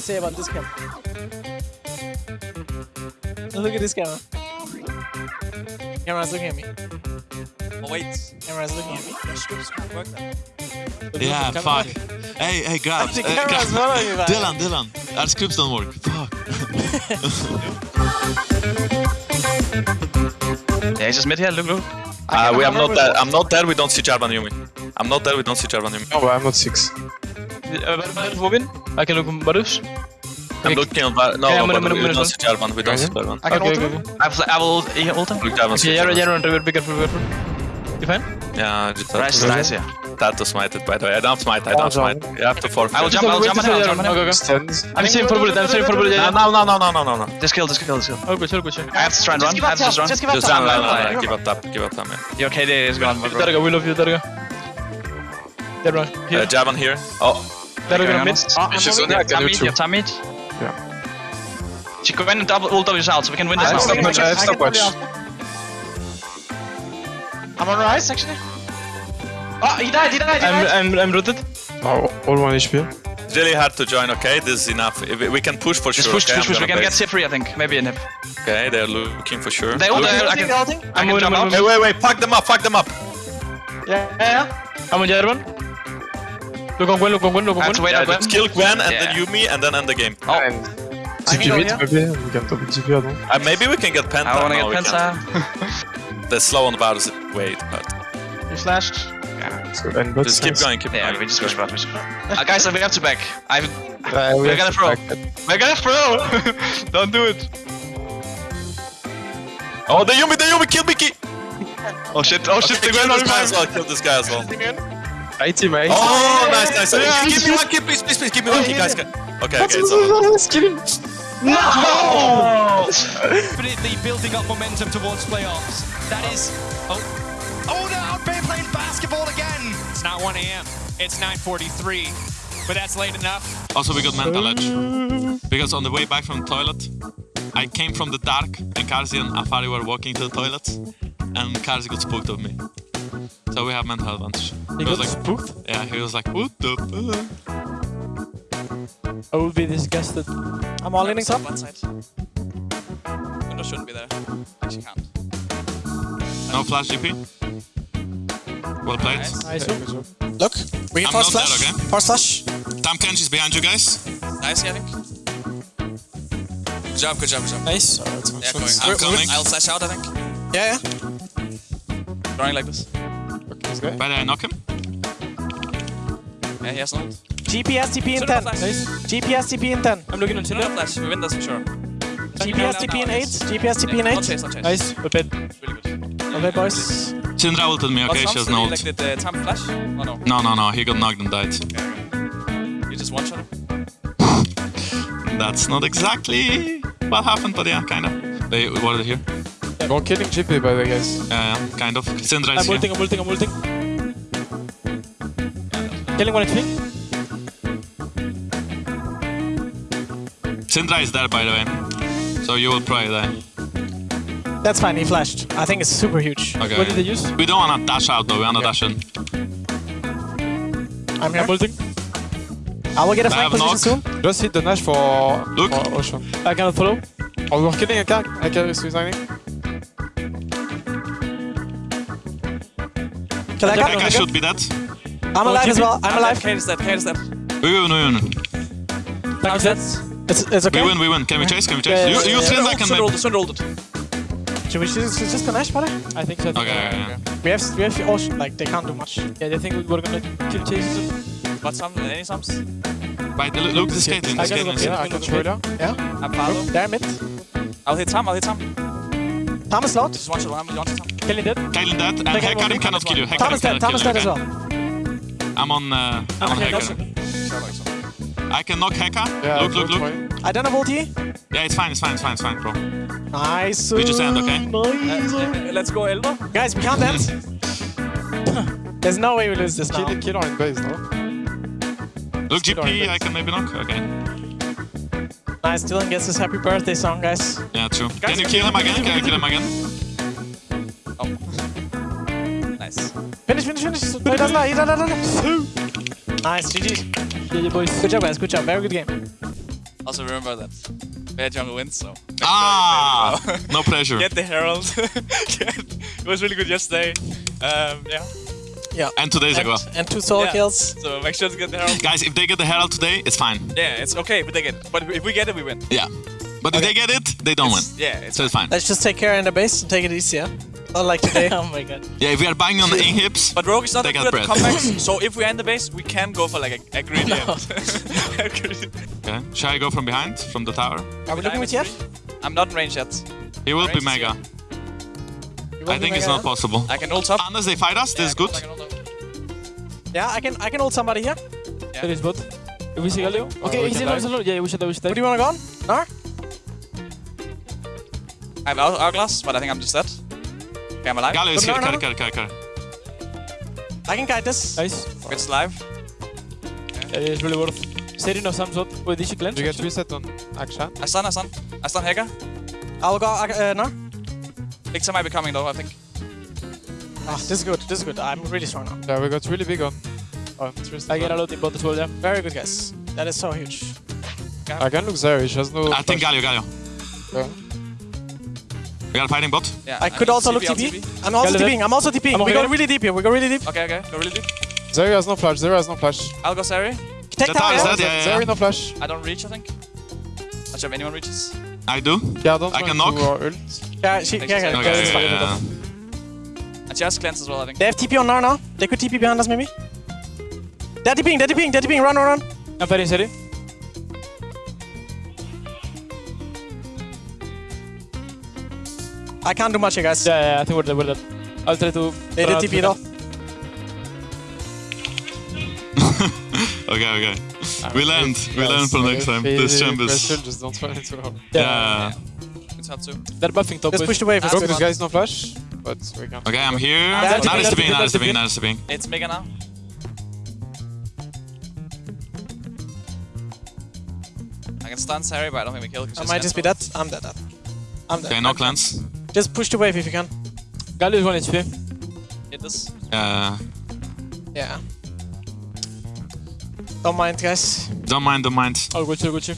we say about this camera? Look at this camera. Camera's looking at me. Oh, wait. Camera's looking at me. Your scripts can't work then. Yeah, fuck. Hey, hey, grabs. The camera's grabs. following me, man. Dylan, Dylan. Our scripts don't work. Fuck. Yeah, he's just mid here. Look, look. Uh, we, I'm not there. I'm not there. We don't see Jarvan Yuumi. I'm not there. We don't see Jarvan Yuumi. No, but I'm not six. Uh, where- where Robin? I can look on Varus. I'm looking on. Var- No, Yeah, no, minute, but minute, we don't see Jarvan. We don't see Jarvan. I can Okay, ult okay, him. okay. I will, I will ult, I ult him. Look, Jarvan. Okay, Jarvan, Jarvan, Jarvan, be careful, be careful. You fine? Yeah, just Rice, that. nice, yeah. That to smite it, by the way. I don't smite. I don't Oh, smite. You have to forfeit. I will jump, I will jump on him, I'll jump on him. Okay, okay. Stands. I'm saving for bullet, I'm saving for bullet. No, Yeah, no, no, no, no, no, no, no. Just kill, just kill, just kill. Oh, good, good, good. I have to try and run. I have to just run. Just give up Just top. run, run, run, run. run. Give up top. Give up top, man. Your KD is gone, bro. Darga, we love you, Darga. Dead run. Uh, Jarvan here. Oh, Darga Going gonna on. mid. She's I have can time do mid, two. you have time mid. Yeah. She can win double ult of yourself, so we can win this I now. have stopwatch, I have I can stopwatch. probably I'm on rise, actually. Oh, he died, he died, he I'm. I'm, I'm rooted. Oh, all one HP. it's really hard to join, okay? This is enough. If we- We can push for Just sure, push, okay? push, push. We can get base. Sip free, I think. Maybe in hip. Okay, they're looking for sure. They ult, Look- they ult. I Ulting, can, ulting. I can jump out. Hey, wait, wait, fuck them up, fuck them up! Yeah, yeah, yeah. I'm on Jarvan. Look on Gwen, look on Gwen, look on Gwen. wait Yeah, Gwen. kill Gwen and Yeah. then Yuumi and then end the game. Oh, And I TP mid maybe, we can double TP, I don't Uh, maybe we can get Penta. I wanna No, get we Penta. can't. The slow on Varus. Wait, but You flashed. So, and but just keep going, keep Yeah, going. we just go spot. Uh, guys, we have to back. I've, Uh, we We're gonna throw. back we're gonna throw. Don't do it. Oh, the Yuumi, the Yuumi, kill Mickey! Oh shit! Oh shit! Okay, The kill Gwen this guy as on well, kill this guy as well. I team, I Oh, nice, nice. Yeah, give me one kill, please, please, please. Give me one kill, guys. Okay, okay, it's over. Let's kill him. No! Definitely building up momentum towards playoffs. That is. Oh. Oh no! Bay playing basketball again! It's not 1 a.m. It's 9.43. But that's late enough. Also, we got mental edge. Because on the way back from the toilet, I came from the dark and Karsi and Afari were walking to the toilet and Karsi got spooked of me. So we have mental advantage. He was got like, spooked. yeah, he was like, what the fuck? I would be disgusted. I'm all in top. One side. Window shouldn't be there. Actually can't. No flash GP. Well played. Nice. Look, we I'm can fast not flash. dead, okay? Fast flash. Tahm Kench is behind you guys. Nice, I think. Good job, good job, good job. Nice. Yeah, going. I'm I'll, coming. I'll flash out, I think. Yeah, yeah. Drawing like this. Why did I knock him? Yeah, he has not. GPS TP in 10. Nice. GPS TP in 10. I'm looking on Cinema Tinder. flash, we win this for sure. GPS TP in 8. GPS TP in 8. not chase, not chase. Nice. Well played. Really good. Well played, boys. Syndra ulted me, okay? What's She has up? no Did ult. like did the Tahm flash? Oh no. No, no, no. He got knocked and died. You just one shot him? That's not exactly what happened, but yeah, kind of. They warded here. Go killing GP by the way, guys. Yeah, yeah, kind of. Syndra I'm ah, is here. ulting, I'm ulting, I'm ulting. Killing one HP. Syndra is there, by the way. So you will probably die. That's fine, he flashed. I think it's super huge. Okay. What did they use? We don't wanna dash out though, we wanna dash in. I'm here. I'm ulting. I will get a flank position knock. soon. Just hit the Nash for, Look. for Ocean. I cannot follow. Oh, we're killing a car. I can resigning. Kill that I guy. think I should be dead. I'm alive as well. I'm alive. Kate is dead, Kate is dead. We win, we win. Flank is dead. It's, it's okay. We win, we win. Can we chase? Can we chase? Yeah, you, yeah, you yeah. Syndra can Sun rolled maybe. it, Sun. Should we just, just connect, buddy? I think so. Okay, okay, okay. We have, we have ocean, like, they can't do much. Yeah, they think we're gonna kill chases. What some? Any sums? Right, look, look this Caitlyn, I this gotta go Caitlyn. Yeah, I can throw it Yeah? I'm follow. They're mid. I'll hit Tahm, I'll hit Tahm. Thomas loud. Just one shot, one, one shot Tahm. Dead. Caitlyn dead, and They can go cannot kill you. Hecarim Thomas dead. cannot Thomas dead as well. I'm on, uh, I'm on Okay, Hecarim. Sure. I can knock Heka. Yeah, look, look, don't look. worry. I don't have ulti. Yeah, it's fine, it's fine, it's fine, it's fine, bro. Nice. We just end, okay? Nice. Uh, let's go Elva. Guys, we can't end. There's no way we lose this now. Kill, kill on base, no? Look, Still GP, I can maybe knock. Okay. Nice. Dylan gets his happy birthday song, guys. Yeah, true. Can you kill him again? Can I kill him again? Oh. Nice. Finish, finish, finish. No, he doesn't. He doesn't. Nice. GG. Yeah, boys. Good job, guys. Good job. Very good game. Also remember that bad jungle wins, so. Ah, no pressure. Get the Herald. Get- it was really good yesterday. Um, yeah. And two days ago. And, and two solo Yeah. kills. So make sure to get the Herald. Guys, if they get the Herald today, it's fine. Yeah, it's okay, but they get it. But if we get it, we win. Yeah. But if they get it, they don't win. Yeah, it's So it's fine. Let's just take care in the base and take it easy, yeah? Not like today. oh my god. Yeah, if we are buying on A hips, But Rogue is not They that got good at bread. comebacks, so if we end the base, we can go for like a, a greedy end. Okay. Shall I go from behind, from the tower? Are we looking with Jeff? I'm not in range yet. He will be Range is mega. I think it's not possible. I can ult up. Unless they fight us, this is Yeah, good. Yeah, I can I can ult somebody here. Yeah. There is bot. If we see Galio. Okay, he's can alone, he's alone. Yeah, we should, we should. Where do you wanna go on? Gnar? I have hour- hourglass, but I think I'm just dead. Okay, I'm alive. Galio is No, here. no, Carry, no. carry, carry, carry. I can guide this. Nice. It's alive. Yeah, it's really worth. Setting of some sort. Wait, did she cleanse? You get actually? reset on action. I stun, I stun. I stun Hacker. I'll go uh, Gnar. Viktor might be coming though, I think. Ah, this is good. This is good. I'm really strong now. Yeah, we got really big on. on Tristan. I get a lot in both as well, yeah. Very good, guys. That is so huge. I can look there, she has no. I think Galio, Galio. Yeah. We got a fighting bot. Yeah, I could also look I'll TP. I'm also Galileo. TPing. I'm also TPing. I'm We okay. go really deep here. We go really deep. Okay, okay. Go really deep. Zeri has no flash, Zeri has no flash. I'll go Zeri. Take The tower. tower is yeah? dead, yeah, yeah, Zeri no flash. I don't reach, I think. Not sure if anyone reaches. I do. Yeah, I don't I can knock. Yeah, she, yeah, Thanks, yeah, Zeri. Okay, it's yeah, yeah. And she has cleanse as well, I think. They have TP on Gnar now. They could TP behind us, maybe. They're TPing. They're TPing. They're TPing. Run, run, run. I'm fighting Zeri. I can't do much here, guys. Yeah, yeah, I think we're dead, we're dead. I'll try to... They did uh, TP though. Okay, okay. Ah, we learned. We learned for next time. This champ is. Just don't run into her. Yeah. It's hard to. They're buffing top Just wave. push the wave. it's Rogue, this guy's no flash, but we can. Okay, I'm here. Yeah, Now is the TP, being, now is the being, now is being. It's mega now. I can stun Zeri, but I don't think we kill. 'cause I might just be dead. I'm dead. dead. I'm dead. Okay, no cleanse. Just push the wave if you can. Galio is 1 HP. Hit this. Uh, Yeah. Don't mind, guys. don't mind, don't mind. I'll go chill, go chill.